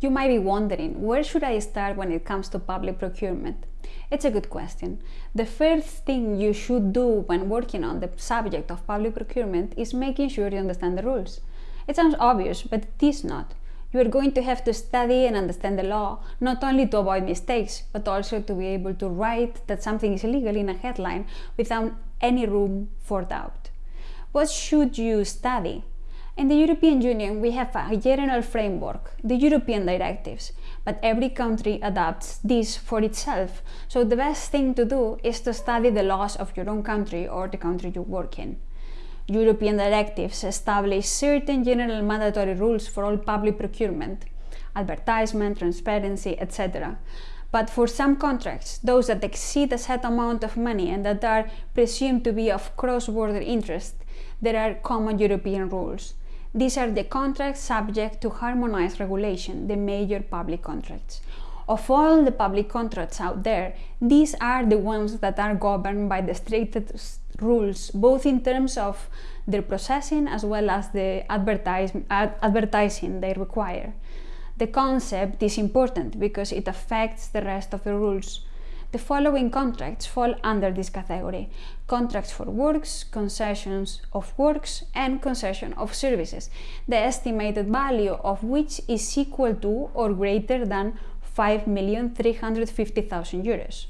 You might be wondering, where should I start when it comes to public procurement? It's a good question. The first thing you should do when working on the subject of public procurement is making sure you understand the rules. It sounds obvious, but it is not. You are going to have to study and understand the law, not only to avoid mistakes, but also to be able to write that something is illegal in a headline without any room for doubt. What should you study? In the European Union, we have a general framework, the European directives, but every country adapts this for itself. So the best thing to do is to study the laws of your own country or the country you work in. European directives establish certain general mandatory rules for all public procurement, advertisement, transparency, etc. But for some contracts, those that exceed a set amount of money and that are presumed to be of cross-border interest, there are common European rules. These are the contracts subject to harmonized regulation, the major public contracts. Of all the public contracts out there, these are the ones that are governed by the strictest rules, both in terms of their processing as well as the ad, advertising they require. The concept is important because it affects the rest of the rules. The following contracts fall under this category. Contracts for works, concessions of works, and concession of services, the estimated value of which is equal to or greater than 5,350,000 euros.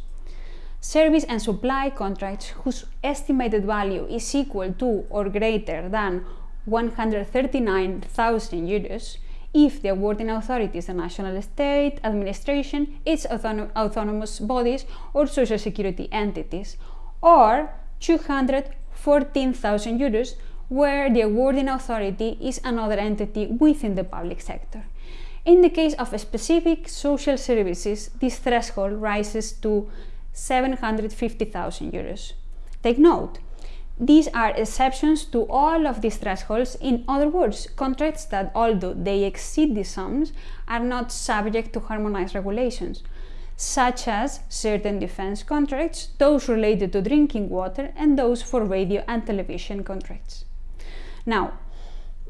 Service and supply contracts whose estimated value is equal to or greater than 139,000 euros if the awarding authority is a national state, administration, its autonom autonomous bodies or social security entities, or 214,000 euros where the awarding authority is another entity within the public sector. In the case of specific social services, this threshold rises to 750,000 euros. Take note, these are exceptions to all of these thresholds. In other words, contracts that, although they exceed these sums, are not subject to harmonized regulations, such as certain defense contracts, those related to drinking water, and those for radio and television contracts. Now,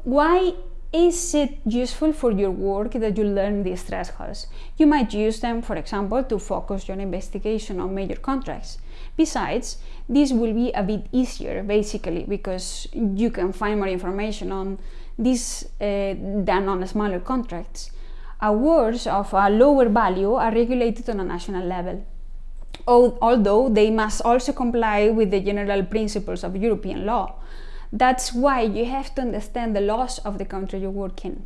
why is it useful for your work that you learn these thresholds? You might use them, for example, to focus your investigation on major contracts. Besides, this will be a bit easier, basically, because you can find more information on this uh, than on smaller contracts. Awards of a lower value are regulated on a national level, although they must also comply with the general principles of European law. That's why you have to understand the laws of the country you work in.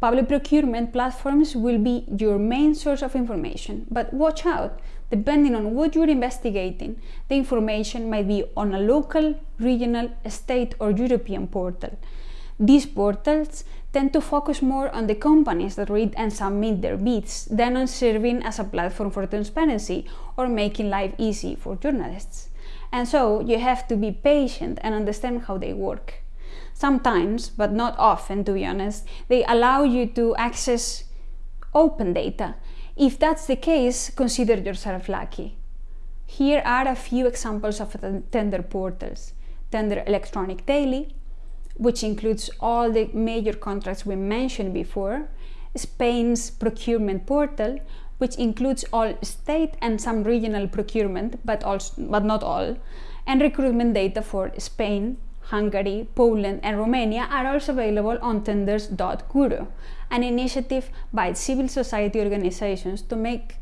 Public procurement platforms will be your main source of information, but watch out, depending on what you're investigating, the information might be on a local, regional, state or European portal. These portals tend to focus more on the companies that read and submit their bids than on serving as a platform for transparency or making life easy for journalists. And so you have to be patient and understand how they work. Sometimes, but not often to be honest, they allow you to access open data. If that's the case, consider yourself lucky. Here are a few examples of tender portals. Tender Electronic Daily, which includes all the major contracts we mentioned before, Spain's procurement portal, which includes all state and some regional procurement, but, also, but not all, and recruitment data for Spain, Hungary, Poland and Romania are also available on tenders.guru, an initiative by civil society organizations to make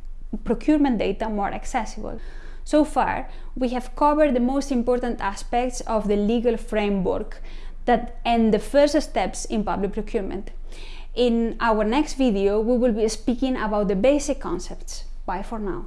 procurement data more accessible. So far, we have covered the most important aspects of the legal framework that and the first steps in public procurement. In our next video, we will be speaking about the basic concepts. Bye for now.